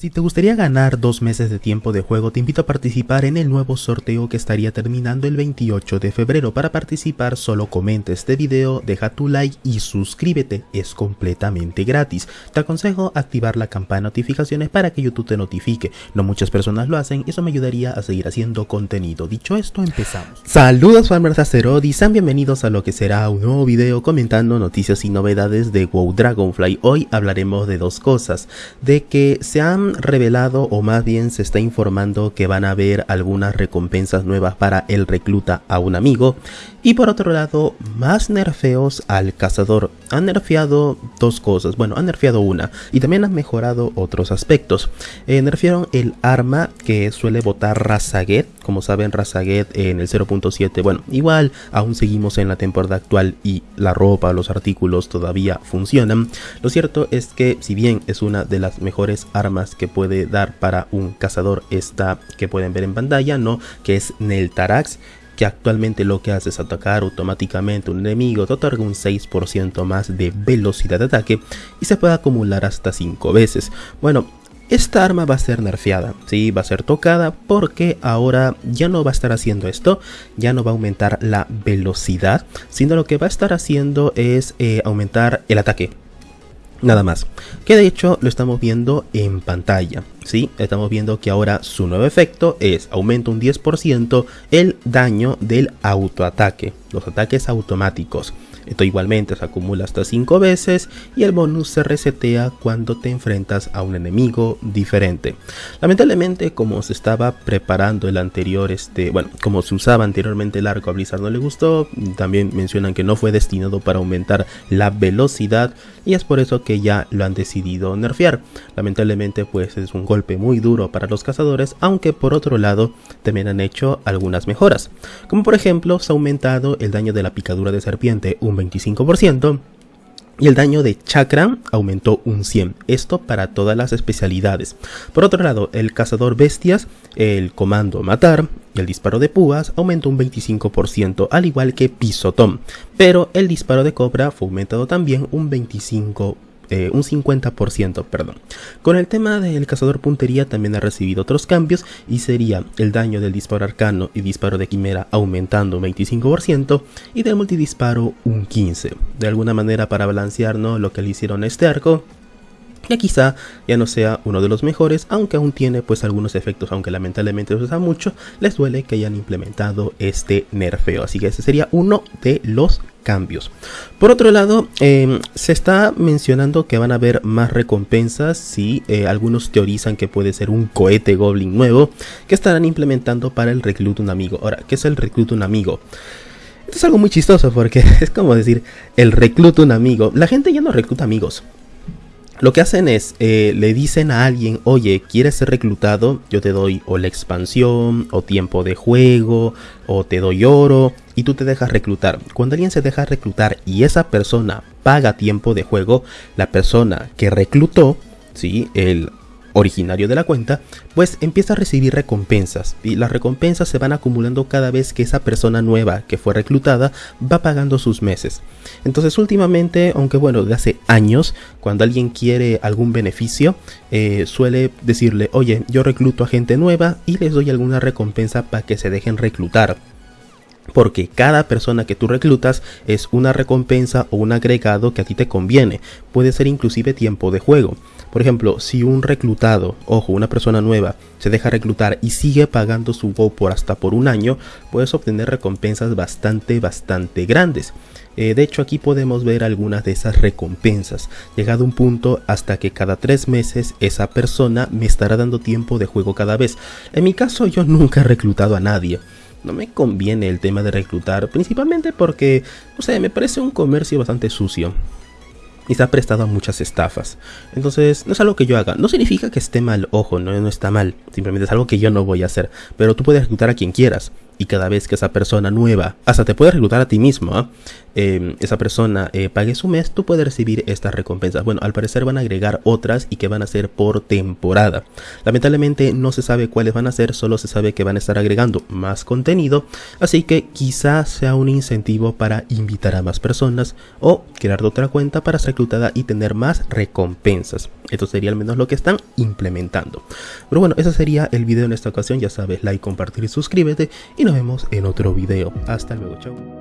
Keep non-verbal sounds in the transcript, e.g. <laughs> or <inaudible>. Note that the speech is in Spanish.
Si te gustaría ganar dos meses de tiempo de juego, te invito a participar en el nuevo sorteo que estaría terminando el 28 de febrero. Para participar, solo comenta este video, deja tu like y suscríbete, es completamente gratis. Te aconsejo activar la campana de notificaciones para que YouTube te notifique. No muchas personas lo hacen eso me ayudaría a seguir haciendo contenido. Dicho esto, empezamos. Saludos farmers Azeroth y sean bienvenidos a lo que será un nuevo video comentando noticias y novedades de WoW Dragonfly. Hoy hablaremos de dos cosas, de que se han revelado o más bien se está informando que van a haber algunas recompensas nuevas para el recluta a un amigo y por otro lado más nerfeos al cazador. Han nerfeado dos cosas, bueno han nerfeado una y también han mejorado otros aspectos. Eh, nerfearon el arma que suele botar Razaget, como saben Razaget en el 0.7, bueno igual aún seguimos en la temporada actual y la ropa, los artículos todavía funcionan. Lo cierto es que si bien es una de las mejores armas que puede dar para un cazador esta que pueden ver en pantalla, ¿no? Que es Neltarax que actualmente lo que hace es atacar automáticamente un enemigo, te otorga un 6% más de velocidad de ataque y se puede acumular hasta 5 veces. Bueno, esta arma va a ser nerfeada, sí, va a ser tocada porque ahora ya no va a estar haciendo esto, ya no va a aumentar la velocidad, sino lo que va a estar haciendo es eh, aumentar el ataque, Nada más. Que de hecho lo estamos viendo en pantalla. ¿sí? Estamos viendo que ahora su nuevo efecto es aumenta un 10% el daño del autoataque. Los ataques automáticos. Esto igualmente se acumula hasta 5 veces y el bonus se resetea cuando te enfrentas a un enemigo diferente. Lamentablemente como se estaba preparando el anterior, este, bueno, como se usaba anteriormente el arco a Blizzard no le gustó, también mencionan que no fue destinado para aumentar la velocidad y es por eso que ya lo han decidido nerfear. Lamentablemente pues es un golpe muy duro para los cazadores, aunque por otro lado también han hecho algunas mejoras, como por ejemplo se ha aumentado el daño de la picadura de serpiente un 25%. Y el daño de chakra aumentó un 100, esto para todas las especialidades. Por otro lado, el cazador bestias, el comando matar y el disparo de púas aumentó un 25%, al igual que pisotón. Pero el disparo de cobra fue aumentado también un 25%. Eh, un 50%, perdón. Con el tema del cazador puntería también ha recibido otros cambios y sería el daño del disparo arcano y disparo de quimera aumentando un 25% y del multidisparo un 15%. De alguna manera para balancear lo que le hicieron a este arco, que quizá ya no sea uno de los mejores, aunque aún tiene pues algunos efectos, aunque lamentablemente se usa mucho, les duele que hayan implementado este nerfeo, así que ese sería uno de los cambios. Por otro lado, em, se está mencionando que van a haber más recompensas si eh, algunos teorizan que puede ser un cohete goblin nuevo que estarán implementando para el recluta un amigo. Ahora, ¿qué es el recluta un amigo? Esto es algo muy chistoso porque <laughs> es como decir el recluta un amigo. La gente ya no recluta amigos. Lo que hacen es, eh, le dicen a alguien, oye, ¿quieres ser reclutado? Yo te doy o la expansión, o tiempo de juego, o te doy oro, y tú te dejas reclutar. Cuando alguien se deja reclutar y esa persona paga tiempo de juego, la persona que reclutó, ¿sí? el originario de la cuenta, pues empieza a recibir recompensas y las recompensas se van acumulando cada vez que esa persona nueva que fue reclutada va pagando sus meses. Entonces últimamente, aunque bueno, de hace años, cuando alguien quiere algún beneficio, eh, suele decirle, oye, yo recluto a gente nueva y les doy alguna recompensa para que se dejen reclutar porque cada persona que tú reclutas es una recompensa o un agregado que a ti te conviene, puede ser inclusive tiempo de juego. Por ejemplo, si un reclutado, ojo, una persona nueva, se deja reclutar y sigue pagando su WoW por hasta por un año, puedes obtener recompensas bastante, bastante grandes. Eh, de hecho, aquí podemos ver algunas de esas recompensas, llegado un punto hasta que cada tres meses esa persona me estará dando tiempo de juego cada vez. En mi caso, yo nunca he reclutado a nadie. No me conviene el tema de reclutar, principalmente porque, no sé, me parece un comercio bastante sucio y ha prestado a muchas estafas. Entonces, no es algo que yo haga. No significa que esté mal, ojo, no, no está mal. Simplemente es algo que yo no voy a hacer. Pero tú puedes reclutar a quien quieras. Y cada vez que esa persona nueva, hasta te puede reclutar a ti mismo, ¿ah? em, esa persona eh, pague su mes, tú puedes recibir estas recompensas. Bueno, al parecer van a agregar otras y que van a ser por temporada. Lamentablemente no se sabe cuáles van a ser, solo se sabe que van a estar agregando más contenido, así que quizás sea un incentivo para invitar a más personas o crear otra cuenta para ser reclutada y tener más recompensas. Esto sería al menos lo que están implementando. Pero bueno, ese sería el video en esta ocasión. Ya sabes, like, compartir y suscríbete. Y nos vemos en otro video. Hasta luego, chao.